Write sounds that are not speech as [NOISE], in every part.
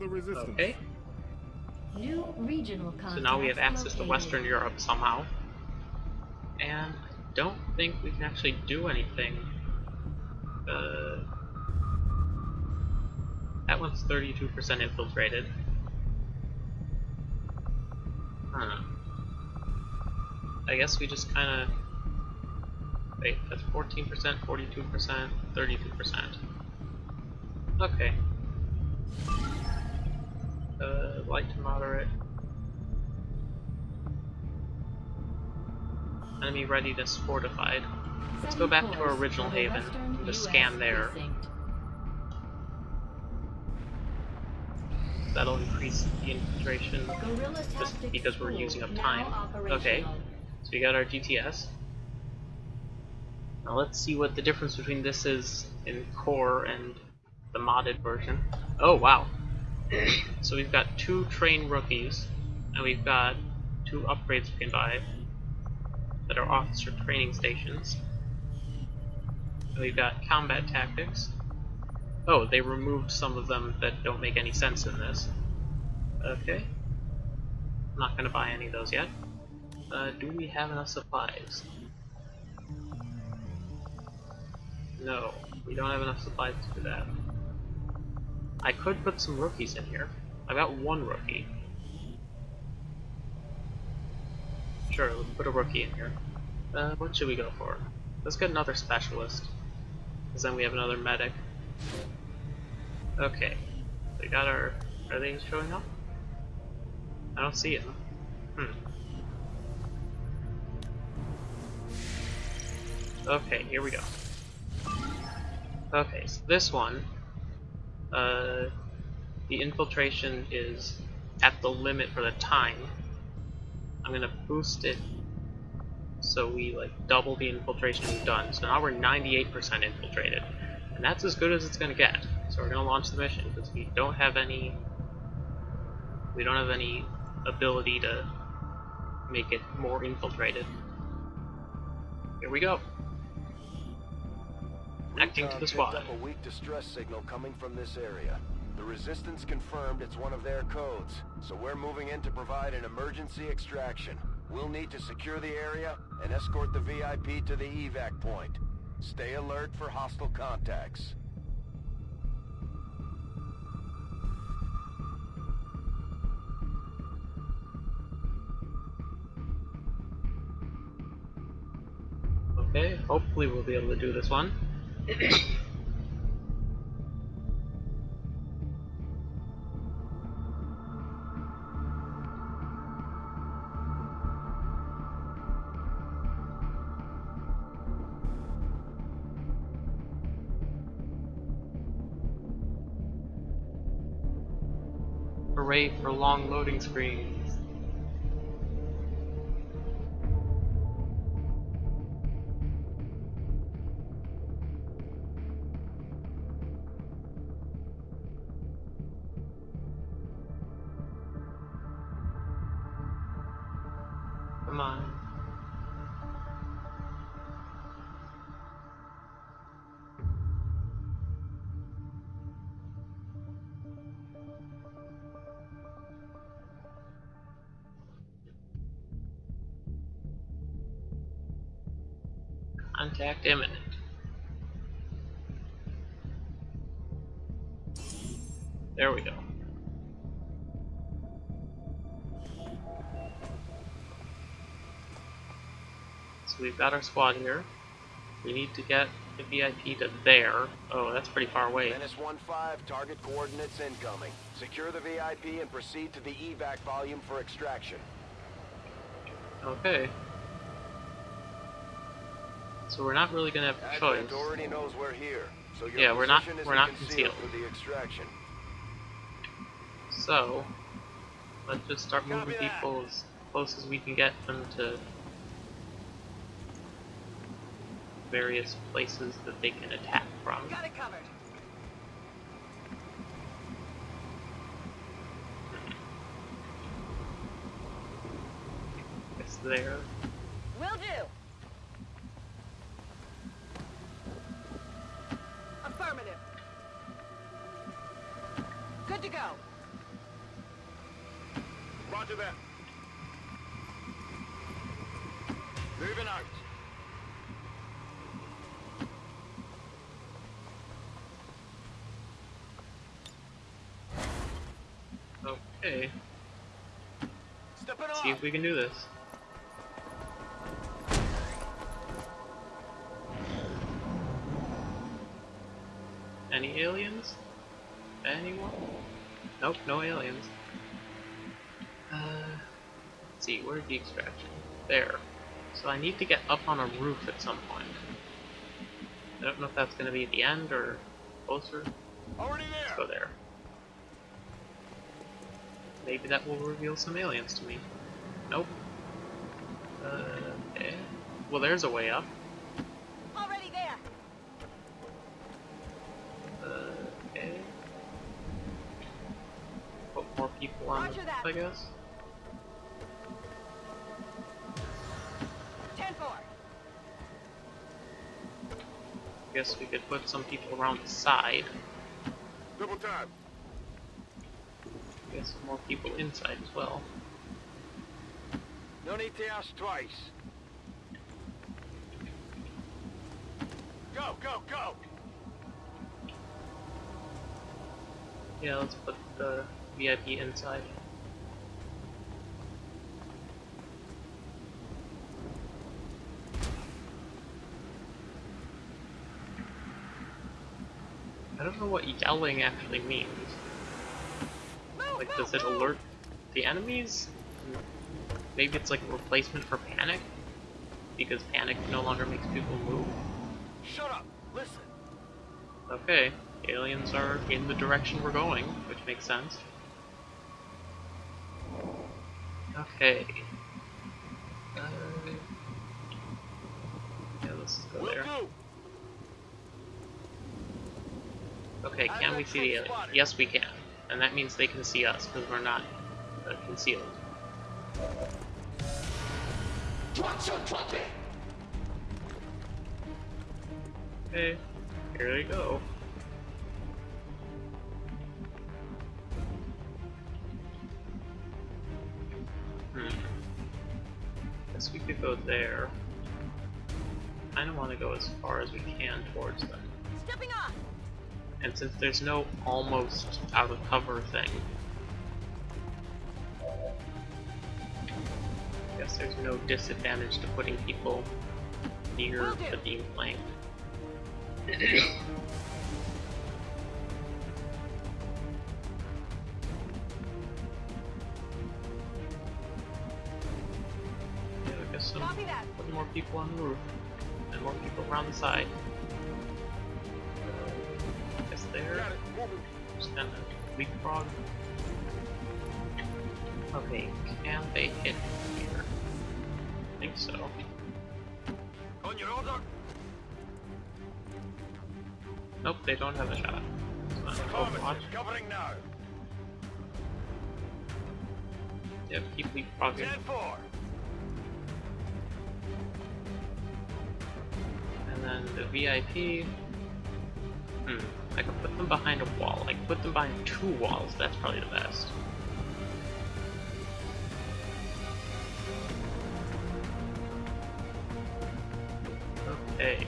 the resistance. Okay. New regional So now we have contacts access to. Western Europe somehow. And I don't think we can actually do anything. Uh, that one's 32% infiltrated. Huh. I guess we just kind of... Wait, that's 14%, 42%, 32%. Okay. Uh, light to moderate. Enemy readiness fortified. Let's go back to our original course for the haven and just scan there. That'll increase the infiltration just because we're using up time. Okay, so we got our GTS. Now let's see what the difference between this is in core and the modded version. Oh wow. [CLEARS THROAT] so we've got two train rookies, and we've got two upgrades we can buy that are officer training stations. And we've got combat tactics. Oh, they removed some of them that don't make any sense in this. Okay. I'm not gonna buy any of those yet. Uh, do we have enough supplies? No, we don't have enough supplies to do that. I could put some rookies in here. I've got one rookie. Sure, let's put a rookie in here. Uh, what should we go for? Let's get another specialist. Because then we have another medic. Okay. We got our... Are they showing up? I don't see him. Hmm. Okay, here we go. Okay, so this one, uh, the infiltration is at the limit for the time. I'm gonna boost it so we like double the infiltration we've done. So now we're 98% infiltrated, and that's as good as it's gonna get. So we're gonna launch the mission because we don't have any, we don't have any ability to make it more infiltrated. Here we go. Acting to the picked squad. up a weak distress signal coming from this area. The Resistance confirmed it's one of their codes, so we're moving in to provide an emergency extraction. We'll need to secure the area and escort the VIP to the evac point. Stay alert for hostile contacts. Okay, hopefully we'll be able to do this one. Hooray for long loading screens. Contact imminent. There we go. So we've got our squad here. We need to get the VIP to there. Oh, that's pretty far away. Menace 1-5, target coordinates incoming. Secure the VIP and proceed to the evac volume for extraction. Okay. So we're not really gonna have a choice. Already knows we're here, so Yeah, we're not- we're not concealed concealed. for the extraction. So let's just start moving people as close as we can get them to various places that they can attack from. Got it covered. It's there. Will do. Good to go. Roger that. Moving out. Okay, Stepping see if we can do this. Any aliens? Anyone? Nope, no aliens. Uh, let's see, where's the extraction? There. So I need to get up on a roof at some point. I don't know if that's going to be the end or closer. Already there. Let's go there. Maybe that will reveal some aliens to me. Nope. Uh, okay. Well, there's a way up. Already there. Uh, okay. Put more people on Roger that. I guess. 10 4. Guess we could put some people around the side. Double time. Guess some more people inside as well. No need to ask twice. Go, go, go! Yeah, let's put the VIP inside. I don't know what yelling actually means. Like, does it alert the enemies? Maybe it's like a replacement for panic? Because panic no longer makes people move? Shut up! Listen! Okay, aliens are in the direction we're going, which makes sense. Okay. Uh, yeah, let's go there. Okay, can we see the aliens? Yes, we can. And that means they can see us, because we're not uh, concealed. Okay, here they go. Guess we could go there. Kinda wanna go as far as we can towards them. Stepping off. And since there's no almost out of cover thing, I guess there's no disadvantage to putting people near the beam plane. [CLEARS THROAT] people on the roof and more people around the side. Uh, I guess there. Got it. Moving. Just kind of leapfrog. Okay, can they hit here? I think so. On your order. Nope, they don't have a shot. It's not Overwatch. Affirmative. Covering now. Yep, keep leapfrogging. And the VIP. Hmm, I could put them behind a wall. I could put them behind two walls. That's probably the best. Okay.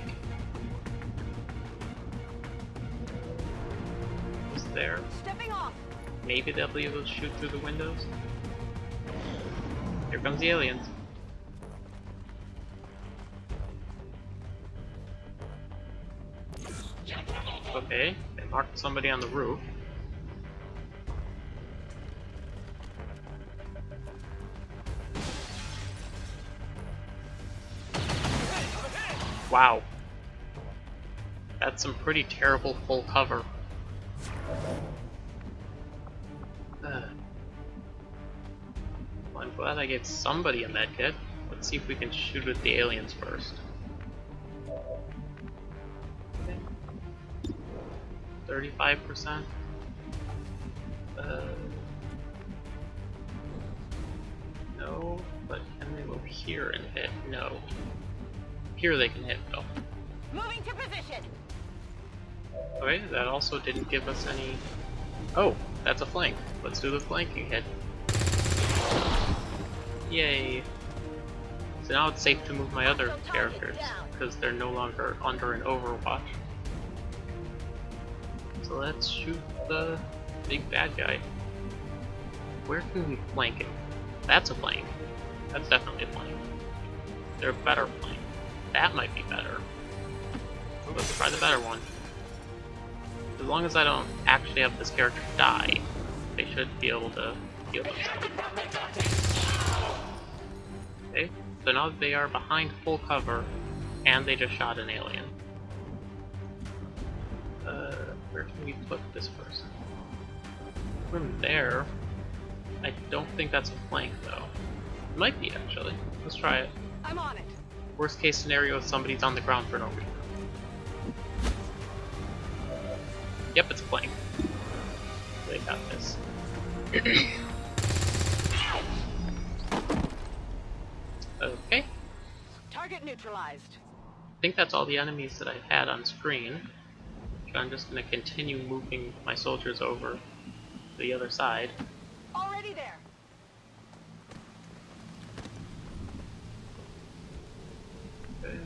Is there? Stepping off. Maybe they'll be able to shoot through the windows. Here comes the aliens. Marked somebody on the roof. Wow. That's some pretty terrible full cover. Well, I'm glad I gave somebody a medkit. Let's see if we can shoot at the aliens first. Thirty-five percent. Uh, no, but can they move here and hit? No. Here they can hit though. Moving to position. Okay, that also didn't give us any. Oh, that's a flank. Let's do the flanking hit. Yay. So now it's safe to move my other characters, because they're no longer under an overwatch. Let's shoot the big bad guy. Where can we flank him? That's a flank. That's definitely a flank. They're a better flank. That might be better. Let's try the better one. As long as I don't actually have this character die, they should be able to heal themselves. Okay, so now they are behind full cover, and they just shot an alien. Where can we put this person? From there, I don't think that's a flank though. It might be actually. Let's try it. I'm on it. Worst case scenario is somebody's on the ground for no reason. Yep, it's a flank. They got this. [COUGHS] okay. Target neutralized. I think that's all the enemies that I've had on screen. So I'm just going to continue moving my soldiers over to the other side. Already there. Okay.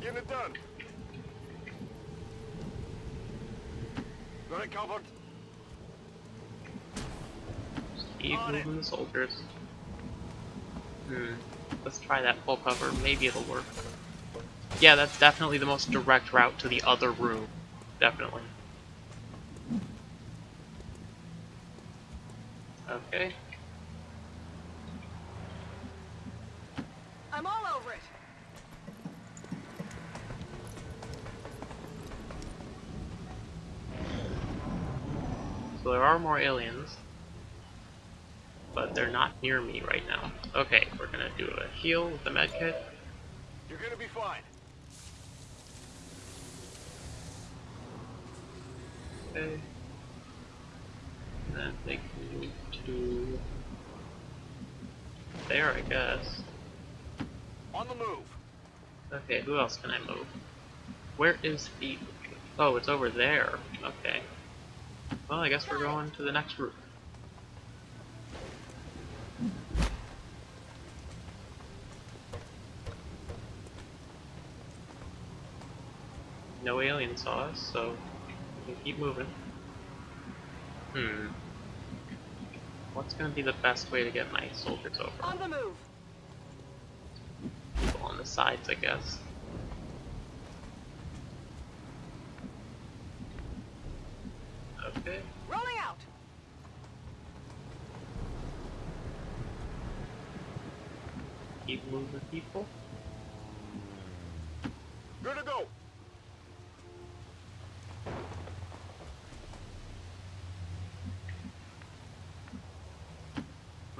Getting it done. Got it covered. Just keep On it. moving the soldiers. Hmm. Let's try that full cover. Maybe it'll work. Yeah, that's definitely the most direct route to the other room. Definitely. Okay. I'm all over it. So there are more aliens. But they're not near me right now. Okay, we're gonna do a heal with the medkit. You're gonna be fine. Okay. And then they can move to there, I guess. On the move. Okay, who else can I move? Where is the... Oh, it's over there. Okay. Well, I guess we're going to the next route. No alien saw us, so can keep moving. Hmm. What's gonna be the best way to get my soldiers over? On the move. people on the sides, I guess. Okay. Rolling out. Keep moving people.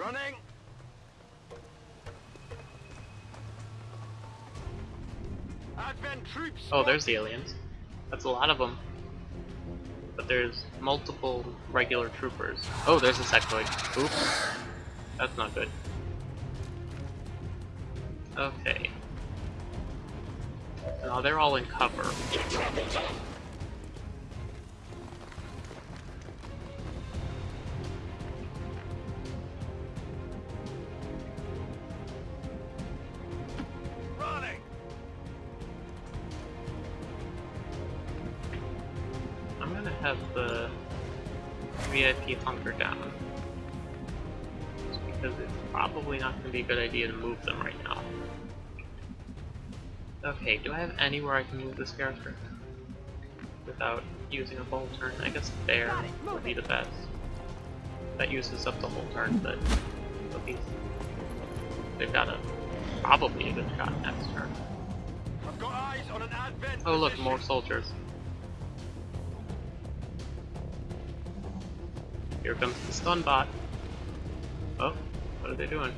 Running. Advent troops. Oh, there's the aliens. That's a lot of them. But there's multiple regular troopers. Oh, there's a sectoid. Oops. That's not good. Okay. Now they're all in cover. Be a good idea to move them right now. Okay, do I have anywhere I can move this character? Without using a whole turn? I guess there Got would be the best. That uses up the whole turn, but at least they've got a probably a good shot next turn. I've got eyes on an Advent. Oh look, more soldiers. Here comes the stun bot. Oh, what are they doing?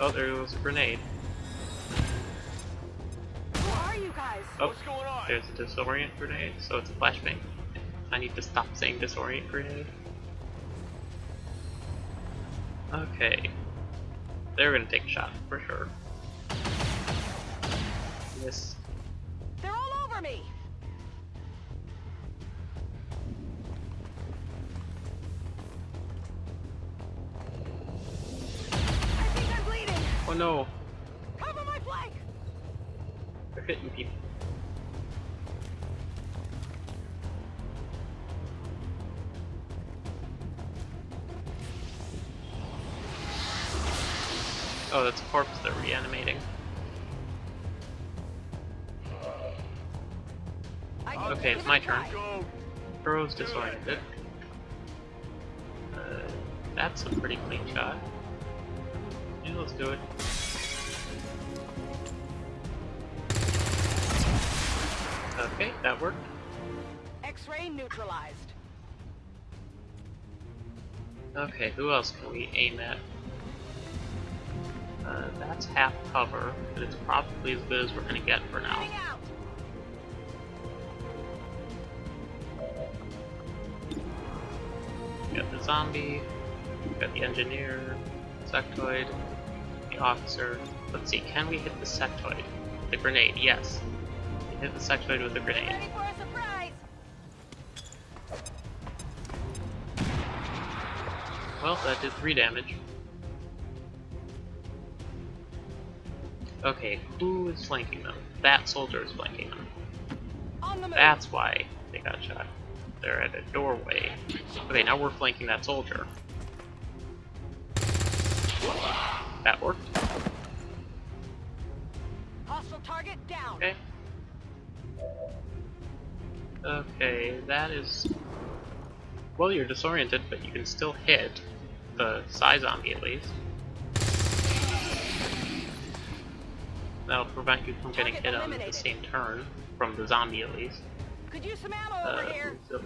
Oh, there goes a grenade. Who are you guys? Oh, What's going on? there's a disorient grenade, so it's a flashbang. I need to stop saying disorient grenade. Okay. They're gonna take a shot, for sure. Miss. No, Cover my flank! they're hitting people. Oh, that's a corpse they're reanimating. Okay, it's my turn. Burrow's disoriented. Uh, that's a pretty clean shot. Yeah, let's do it. Okay, that worked. X-ray neutralized. Okay, who else can we aim at? Uh, that's half cover, but it's probably as good as we're gonna get for now. We got the zombie, we got the engineer, sectoid, the officer. Let's see, can we hit the sectoid? The grenade, yes. Hit the sectoid with a grenade. Ready for a surprise! Well, that did 3 damage. Okay, who is flanking them? That soldier is flanking them. On the move! That's why they got shot. They're at a doorway. Okay, now we're flanking that soldier. That worked. Hostile target down! Okay. Okay, that is... Well, you're disoriented, but you can still hit the Psy Zombie at least. That'll prevent you from getting hit on the same turn, from the zombie at least. Could use some ammo Uh, over here! so-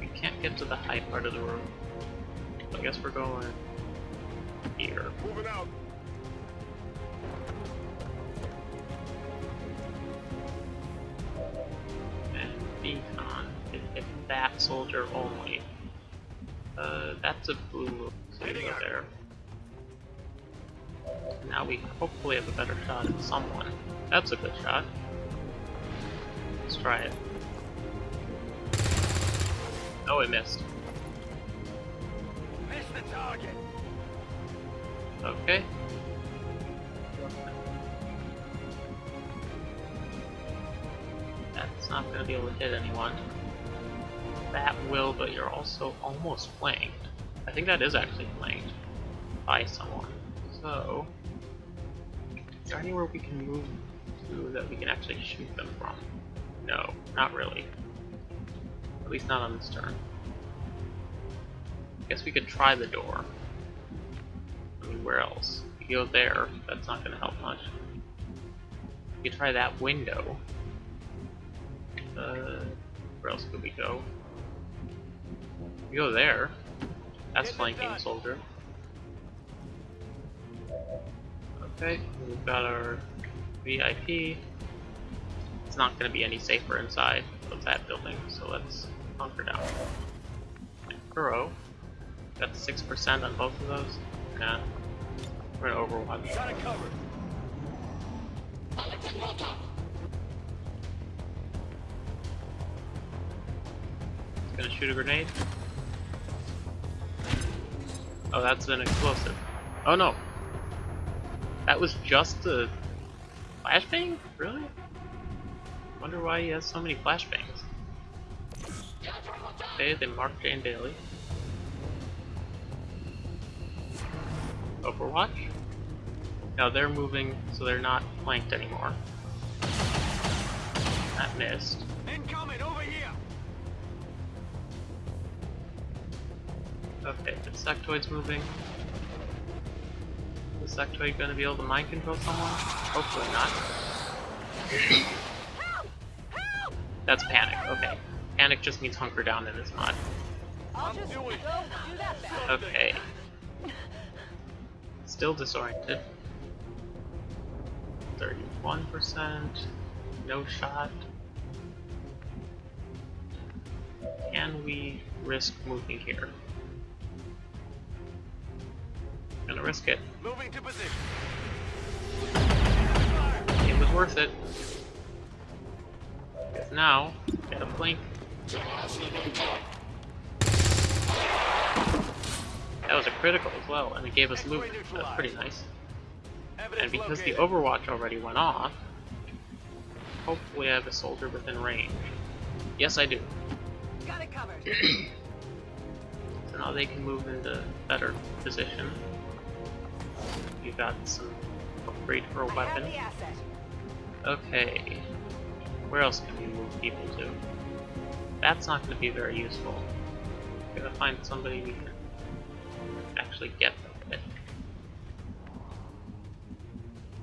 We can't get to the high part of the room. I guess we're going here. Moving out. And Beacon can hit that soldier only. Uh, that's a blue move. So there. Now we hopefully have a better shot at someone. That's a good shot. Let's try it. Oh, it missed. Miss the target. Okay. That's not gonna be able to hit anyone. That will, but you're also almost flanked. I think that is actually flanked by someone. So, is there anywhere we can move to that we can actually shoot them from? No, not really. At least not on this turn. I guess we could try the door. I mean, where else? If you go there, that's not going to help much. You try that window. Uh, where else could we go? We go there. That's flanking soldier. Okay, we've got our VIP. It's not going to be any safer inside of that building, so let's hunker down. Burrow. Got 6% on both of those. Yeah. We're gonna Overwatch. Got covered. Gonna shoot a grenade. Oh, that's an explosive. Oh no! That was just a flashbang? Really? Wonder why he has so many flashbangs. Okay, they marked Jane Daly. Overwatch? Now they're moving, so they're not flanked anymore. That missed. Incoming over here. Okay, the sectoid's moving. Is the sectoid gonna be able to mind control someone? Hopefully not. Help! Help! That's panic, okay. Panic just means hunker down in this mod. I'll just go do that back. Okay. Still disoriented. 31%. No shot. Can we risk moving here? Gonna risk it. Moving to position. It was worth it. Because now, get a flank. critical as well, and it gave us loot. That's pretty nice. And because the Overwatch already went off, hopefully I have a soldier within range. Yes, I do. Got it covered. [CLEARS THROAT] So now they can move into better position. You got some upgrade for a weapon. Okay. Where else can we move people to? That's not going to be very useful. We're going to find somebody we can actually get them with.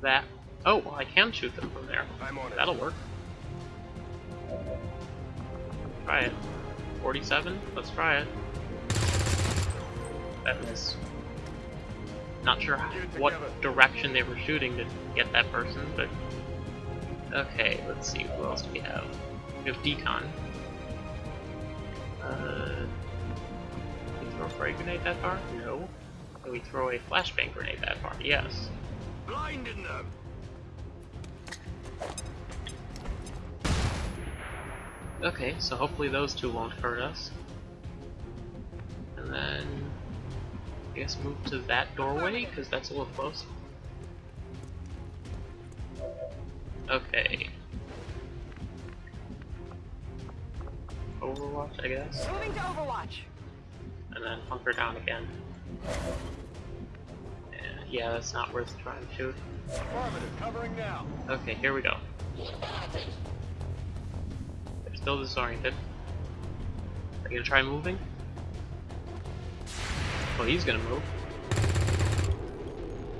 That. Oh, well, I can shoot them from there. I'm on. That'll work. Try it. 47? Let's try it. That missed. Not sure what direction they were shooting to get that person, but... Okay, let's see, who else do we have? We have Decon. Uh... Frag grenade that far? No. Can we throw a flashbang grenade that far? Yes. Blinding them. Okay, so hopefully those two won't hurt us. And then, I guess move to that doorway, because that's a little close. Okay. Overwatch, I guess. Moving to Overwatch. And then hunker down again. Yeah, yeah, that's not worth trying to shoot. Covering now. Okay, here we go. They're still disoriented. Are you gonna try moving? Well, he's gonna move.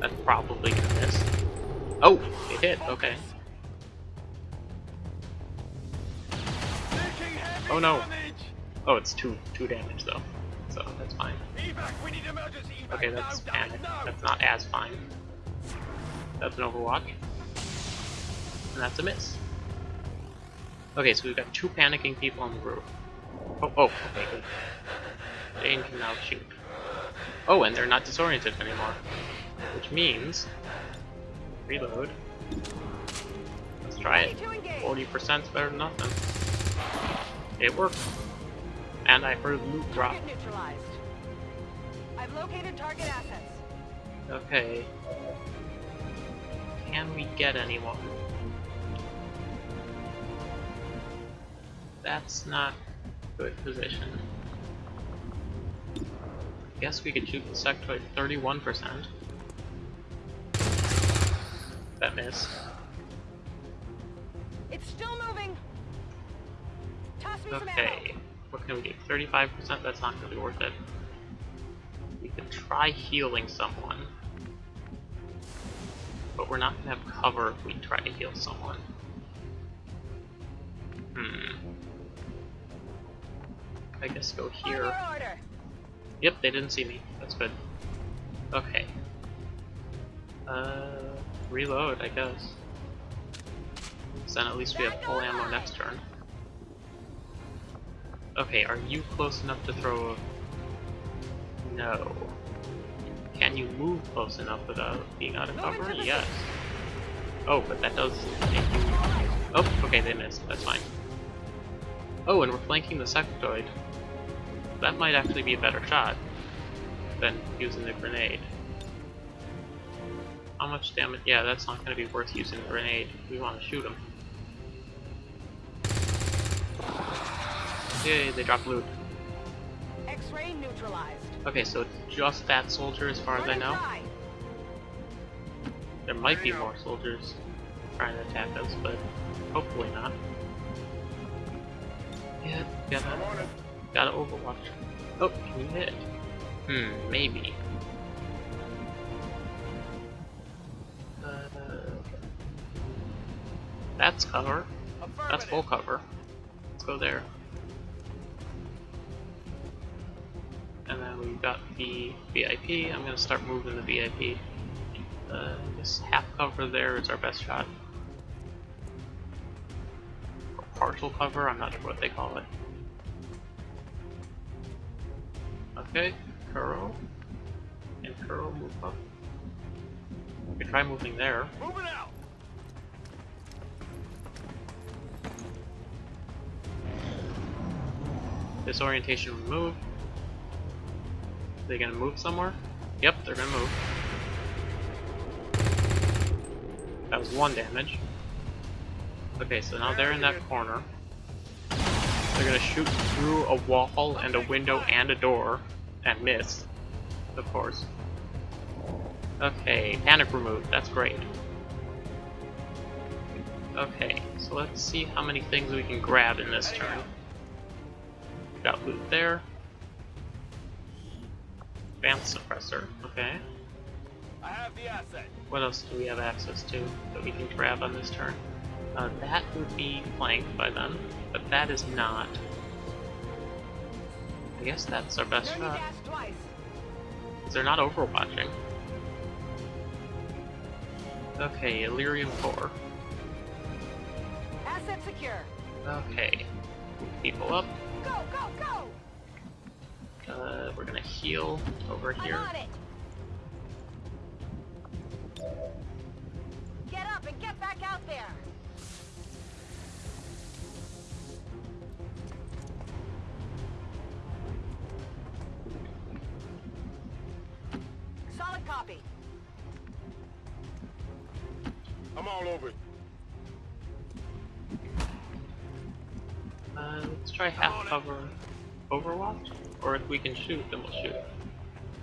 That's probably gonna miss. Oh, it hit. Okay. Oh, no. Oh, it's two two damage though, that's fine. Evac, we need emergency evac. Okay, that's now, panic. now, now. That's not as fine. That's an Overwatch. And that's a miss. Okay, so we've got two panicking people on the roof. Oh, oh, okay, good. Jane can now shoot. Oh, and they're not disoriented anymore. Which means... Reload. Let's try it. Ready to engage. 40% is better than nothing. It worked. And I heard loot drop. I've located target assets. Okay. Can we get anyone? That's not a good position. I Guess we could shoot the sectoid 31%. That missed. It's still moving. Toss me some ammo. Okay. What can we do? 35%? That's not gonna be worth it. Could try healing someone. But we're not gonna have cover if we try to heal someone. Hmm. I guess go here. order. Yep, they didn't see me. That's good. Okay. Uh, reload, I guess. So then at least we have full ammo next turn. Okay, are you close enough to throw a... No. Can you move close enough without being out of cover? Yes. Oh, but that does make you... Oh, okay, they missed. That's fine. Oh, and we're flanking the sectoid. That might actually be a better shot than using the grenade. How much damage? Yeah, that's not going to be worth using the grenade. We want to shoot him. Yay, they dropped loot. X-ray neutralized. Okay, so it's just that soldier as far as I know. There might be more soldiers trying to attack us, but hopefully not. Yeah, gotta, gotta overwatch. Oh, can you hit? Hmm, maybe. Uh, that's cover. That's full cover. Let's go there. And we've got the VIP. I'm gonna start moving the VIP. Uh, this half cover there is our best shot. Or partial cover, I'm not sure what they call it. Okay, Kuro. And Kuro move up. We can try moving there. Moving out. Disorientation removed. They gonna move somewhere? Yep, they're gonna move. That was one damage. Okay, so now they're in that corner. They're gonna shoot through a wall and a window and a door and miss, of course. Okay, panic removed. That's great. Okay, so let's see how many things we can grab in this turn. Got loot there. Advanced suppressor. Okay. I have the asset. What else do we have access to that we can grab on this turn? Uh, that would be flanked by them, but that is not. I guess that's our best shot. gas twice. 'cause They're not overwatching. Okay, Elerium Core. Asset secure. Okay. People up. Uh, we're gonna heal over I'm here. it! Get up and get back out there! Solid copy. I'm all over it. Uh, let's try half cover Overwatch, or if we can shoot, then we'll shoot.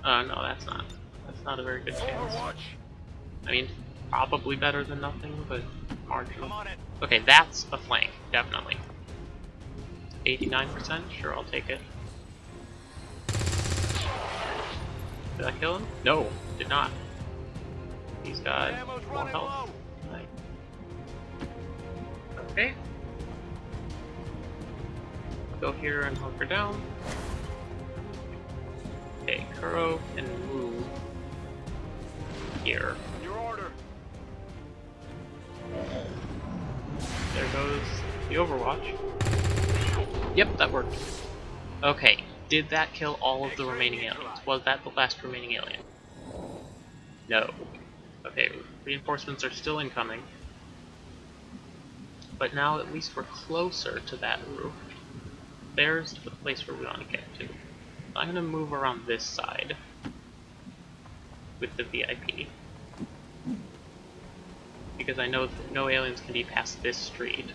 Uh, no, that's not. That's not a very good chance. I mean, probably better than nothing, but marginal. I'm on it. Okay, that's a flank, definitely. 89%? Sure, I'll take it. Did I kill him? No, did not. He's got more health. Right. Okay. Go here and hunker down. Okay, Kuro can move here. Your order. There goes the Overwatch. Yep, that worked. Okay, did that kill all of the remaining aliens? Was that the last remaining alien? No. Okay, reinforcements are still incoming. But now at least we're closer to that roof. There's the place where we want to get to. I'm gonna move around this side with the VIP. Because I know no aliens can be past this street,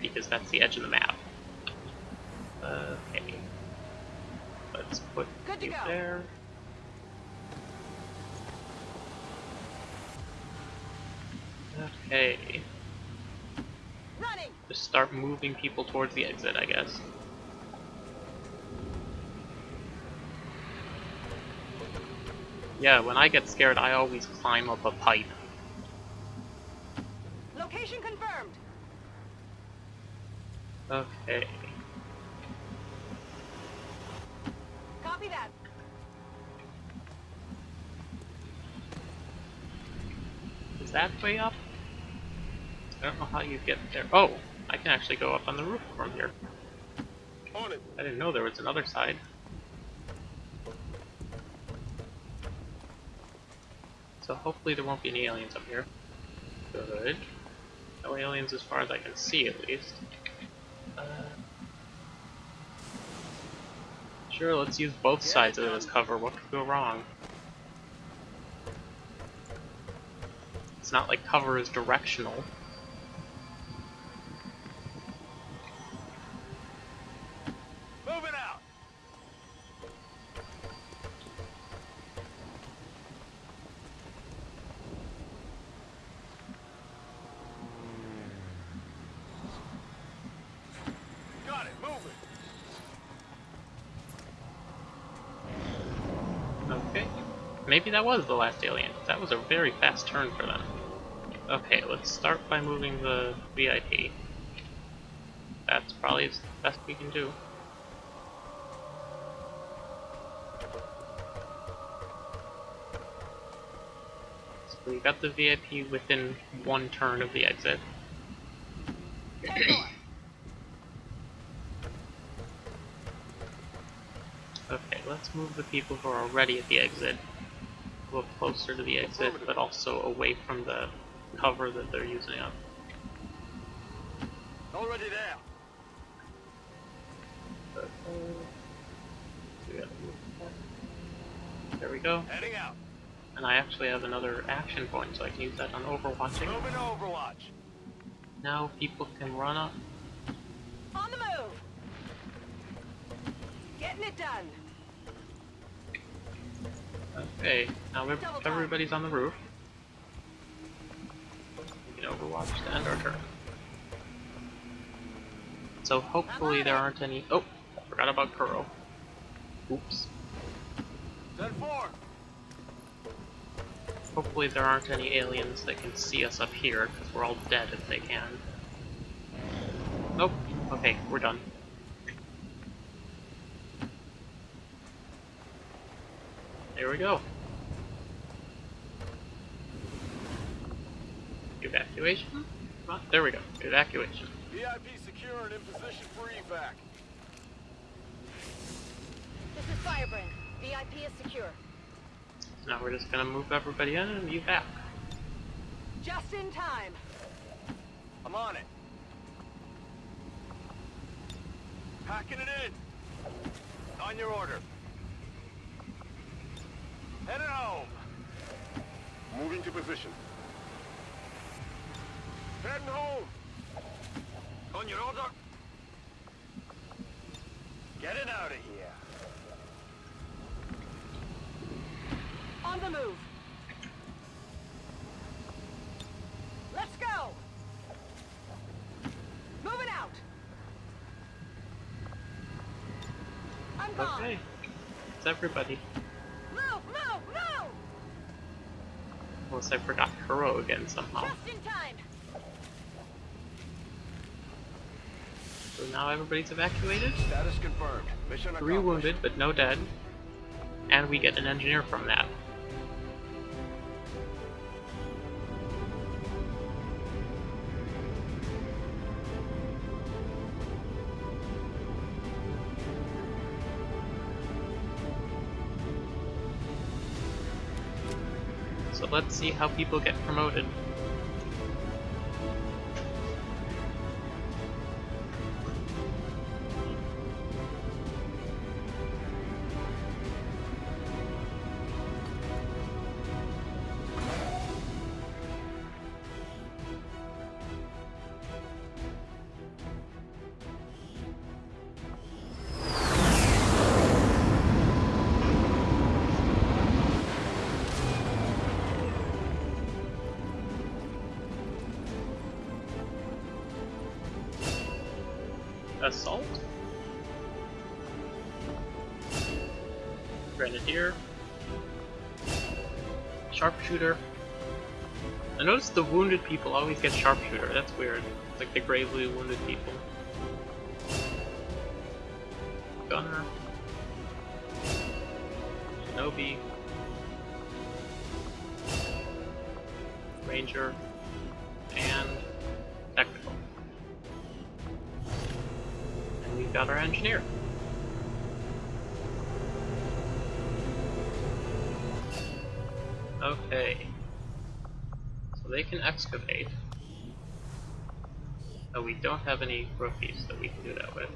because that's the edge of the map. Okay. Let's put Good to you go. there. Okay. Running! Just start moving people towards the exit, I guess. Yeah, when I get scared, I always climb up a pipe. Location confirmed! Okay. Copy that. Is that way up? I don't know how you get there. Oh, I can actually go up on the roof from here. On it. I didn't know there was another side. So hopefully there won't be any aliens up here. Good. No aliens as far as I can see, at least. Uh, sure, let's use both sides of this cover. What could go wrong? It's not like cover is directional. Maybe that was the last alien. That was a very fast turn for them. Okay, let's start by moving the VIP. That's probably the best we can do. So we got the VIP within one turn of the exit. [COUGHS] Okay, let's move the people who are already at the exit a little closer to the exit, but also away from the cover that they're using up. Already there. But, uh, we gotta move that. There There we go. Heading out. And I actually have another action point, so I can use that on overwatching. Moving to Overwatch. Now people can run up. On the move! Getting it done. Okay, now ev- Double everybody's on the roof. We can overwatch to end our turn. So hopefully there aren't any. Oh, forgot about Kuro. Oops. Ten four. Hopefully there aren't any aliens that can see us up here, because we're all dead if they can. Nope. Okay, we're done. There we go. Evacuation? Come there we go. Evacuation. VIP secure and in position for evac. This is Firebrand. VIP is secure. Now we're just gonna move everybody in and evac. Just in time. I'm on it. Packing it in. On your order. Headed home. Moving to position. Heading home. On your order. Getting out of here. On the move. Let's go. Moving out. I'm gone. Okay. It's everybody. Move, move, move! Unless I forgot Kuro again somehow. Just in time. So now everybody's evacuated. Status confirmed. Mission Three wounded, but no dead. And we get an engineer from that. Let's see how people get promoted. Assault. Grenadier. Sharpshooter. I noticed the wounded people always get sharpshooter. That's weird. Like the gravely wounded people. Okay. So they can excavate. Oh, we don't have any rookies that we can do that with.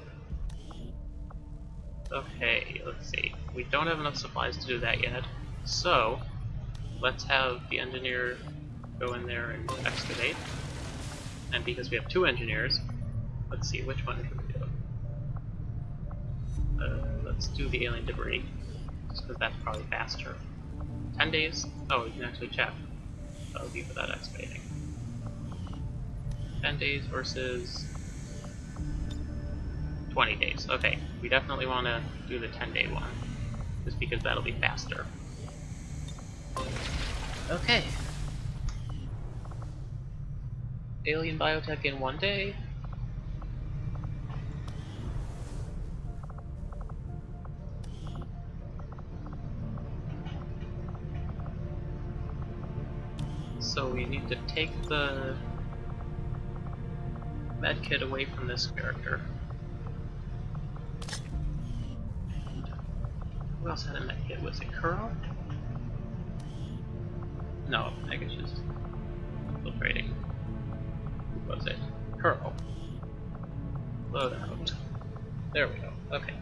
Okay, let's see. We don't have enough supplies to do that yet. So, let's have the engineer go in there and excavate. And because we have two engineers, let's see, which one can we do? Uh, let's do the alien debris, just because that's probably faster. 10 days? Oh, we can actually check. That'll be without excavating. 10 days versus 20 days. Okay, we definitely want to do the 10 day one, just because that'll be faster. Okay. Alien biotech in one day. So we need to take the medkit away from this character. Who else had a medkit? Was it Kuro? No, I guess just infiltrating. Who was it? Kuro. Load out. There we go. Okay.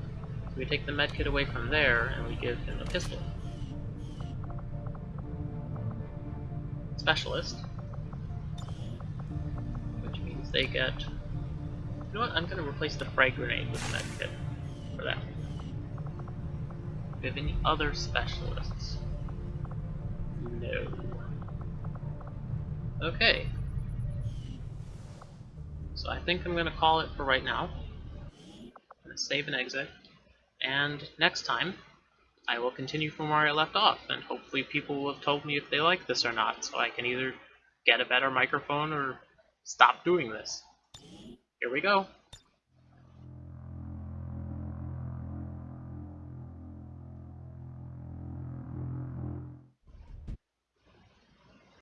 So we take the medkit away from there and we give him a pistol. Specialist. Which means they get... You know what? I'm gonna replace the frag grenade with med kit for that. Do we have any other specialists? No. Okay. So I think I'm gonna call it for right now. I'm gonna save and exit. And next time, I will continue from where I left off, and hopefully people will have told me if they like this or not, so I can either get a better microphone or stop doing this. Here we go.